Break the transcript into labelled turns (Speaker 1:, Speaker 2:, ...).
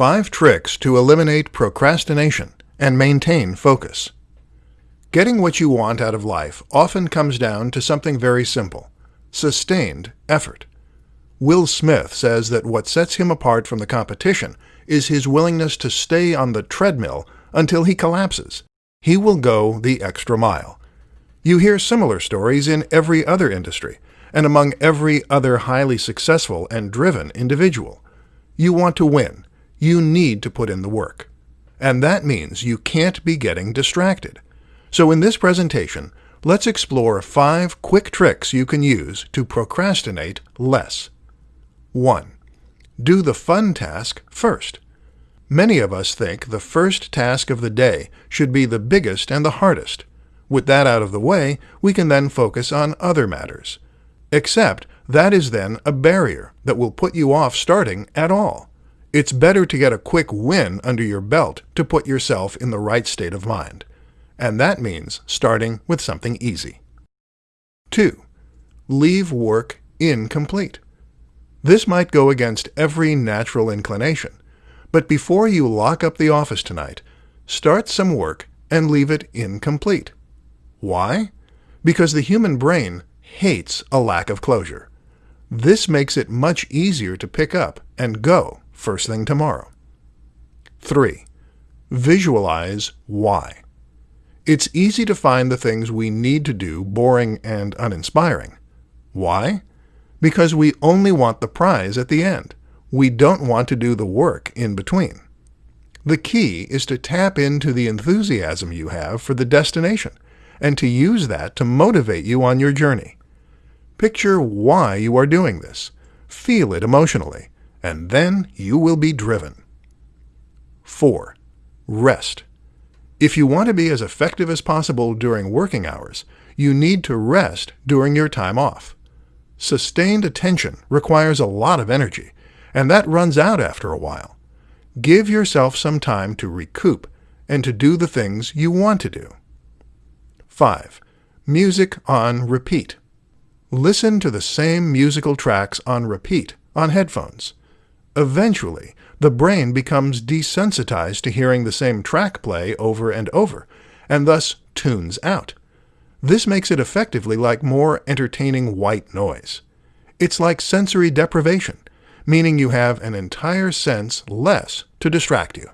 Speaker 1: Five tricks to eliminate procrastination and maintain focus. Getting what you want out of life often comes down to something very simple sustained effort. Will Smith says that what sets him apart from the competition is his willingness to stay on the treadmill until he collapses. He will go the extra mile. You hear similar stories in every other industry and among every other highly successful and driven individual. You want to win. You need to put in the work. And that means you can't be getting distracted. So in this presentation, let's explore five quick tricks you can use to procrastinate less. 1. Do the fun task first. Many of us think the first task of the day should be the biggest and the hardest. With that out of the way, we can then focus on other matters. Except that is then a barrier that will put you off starting at all. It's better to get a quick win under your belt to put yourself in the right state of mind. And that means starting with something easy. 2. Leave work incomplete. This might go against every natural inclination, but before you lock up the office tonight, start some work and leave it incomplete. Why? Because the human brain hates a lack of closure. This makes it much easier to pick up and go first thing tomorrow. 3. Visualize why. It's easy to find the things we need to do boring and uninspiring. Why? Because we only want the prize at the end. We don't want to do the work in between. The key is to tap into the enthusiasm you have for the destination and to use that to motivate you on your journey. Picture why you are doing this. Feel it emotionally, and then you will be driven. 4. Rest. If you want to be as effective as possible during working hours, you need to rest during your time off. Sustained attention requires a lot of energy, and that runs out after a while. Give yourself some time to recoup and to do the things you want to do. 5. Music on repeat. Listen to the same musical tracks on repeat on headphones. Eventually, the brain becomes desensitized to hearing the same track play over and over, and thus tunes out. This makes it effectively like more entertaining white noise. It's like sensory deprivation, meaning you have an entire sense less to distract you.